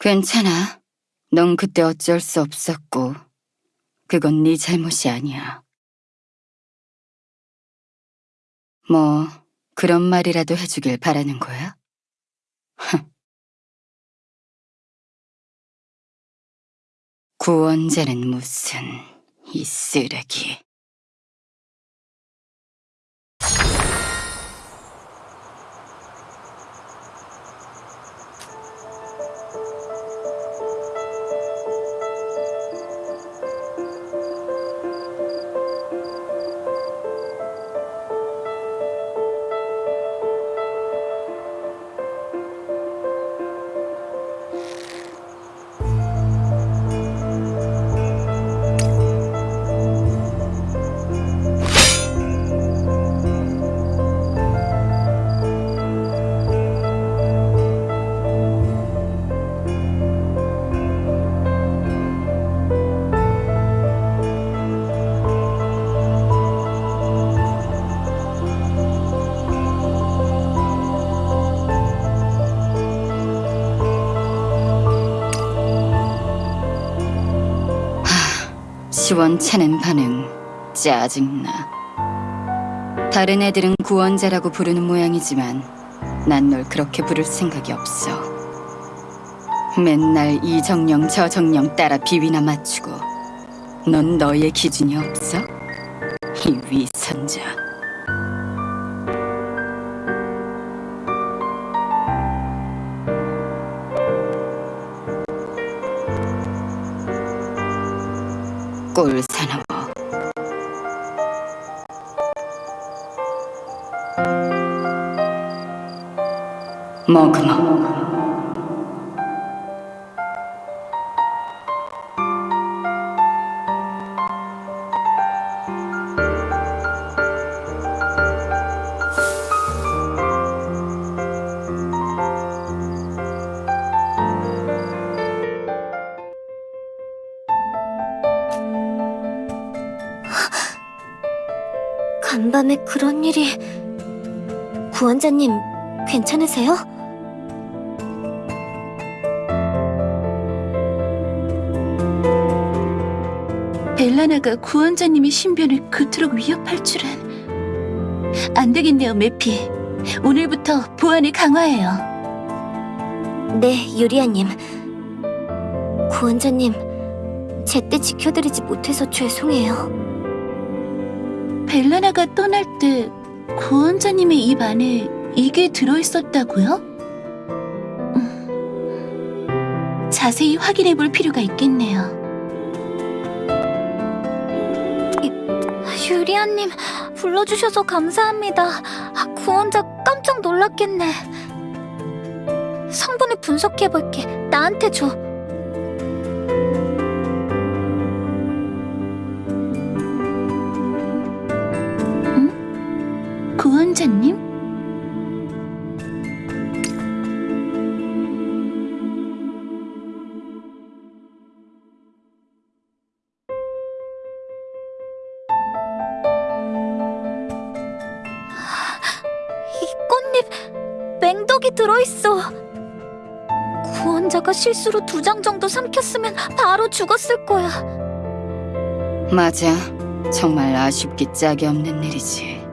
괜찮아. 넌 그때 어쩔 수 없었고, 그건 네 잘못이 아니야. 뭐, 그런 말이라도 해주길 바라는 거야? 구원자는 무슨, 이 쓰레기. 시원찮은 반응, 짜증나. 다른 애들은 구원자라고 부르는 모양이지만 난 널 그렇게 부를 생각이 없어. 맨날 이 정령 저 정령 따라 비위나 맞추고 넌 너의 기준이 없어? 이 위선자. 꼴 사나워. 머그머. 간밤에 그런 일이... 구원자님, 괜찮으세요? 벨라나가 구원자님의 신변을 그토록 위협할 줄은... 안 되겠네요, 메피. 오늘부터 보안을 강화해요. 네, 유리아님. 구원자님, 제때 지켜드리지 못해서 죄송해요. 벨라나가 떠날 때 구원자님의 입 안에 이게 들어있었다고요? 음, 자세히 확인해 볼 필요가 있겠네요. 유리아님, 불러주셔서 감사합니다. 구원자 깜짝 놀랐겠네. 성분을 분석해볼게. 나한테 줘. 구원자님? 이 꽃잎, 맹독이 들어있어. 구원자가 실수로 두 장 정도 삼켰으면 바로 죽었을 거야. 맞아. 정말 아쉽기 짝이 없는 일이지.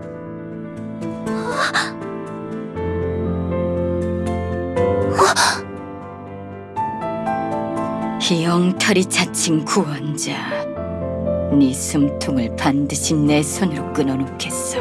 이 엉터리 자칭 구원자. 네 숨통을 반드시 내 손으로 끊어놓겠어.